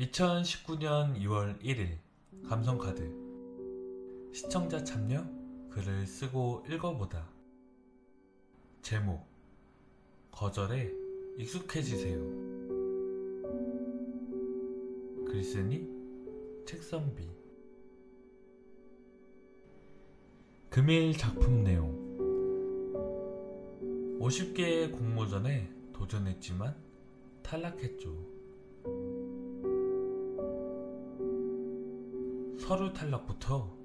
2019년 2월 1일 감성카드 시청자 참여 글을 쓰고 읽어보다. 제목 거절에 익숙해지세요. 글쓰니 책선비. 금일 작품 내용. 50개의 공모전에 도전했지만 탈락했죠. 서류 탈락부터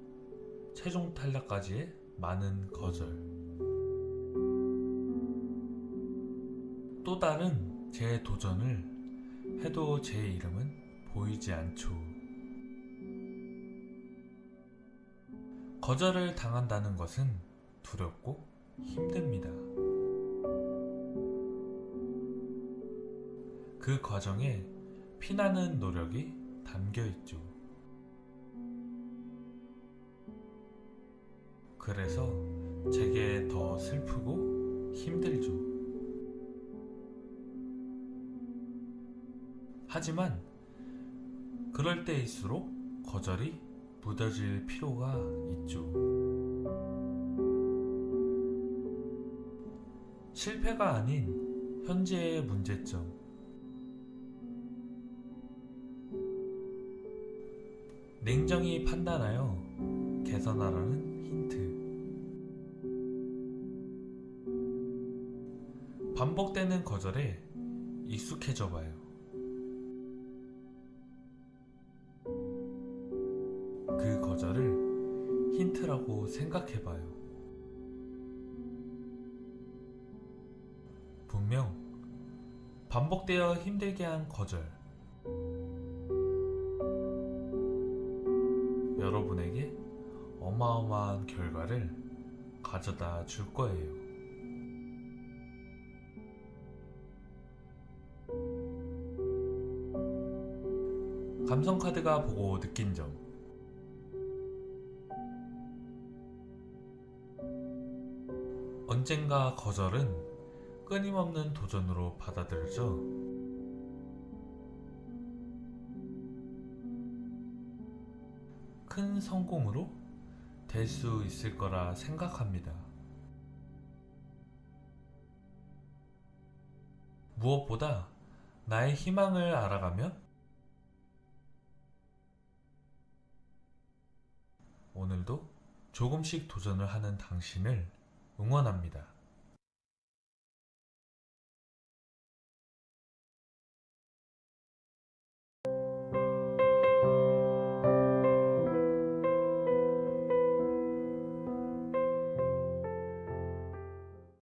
최종 탈락까지의 많은 거절. 또 다른 제 도전을 해도 제 이름은 보이지 않죠. 거절을 당한다는 것은 두렵고 힘듭니다. 그 과정에 피나는 노력이 담겨 있죠. 그래서 제게 더 슬프고 힘들죠. 하지만 그럴 때일수록 거절이 무뎌질 필요가 있죠. 실패가 아닌 현재의 문제점. 냉정히 판단하여 개선하라는 힌트. 반복되는 거절에 익숙해져 봐요. 그 거절을 힌트라고 생각해 봐요. 분명 반복되어 힘들게 한 거절. 여러분에게 어마어마한 결과를 가져다 줄 거예요. 감성카드가 보고 느낀 점. 언젠가 거절은 끊임없는 도전으로 받아들여져 큰 성공으로 될 수 있을 거라 생각합니다. 무엇보다 나의 희망을 알아가며 오늘도 조금씩 도전을 하는 당신을 응원합니다.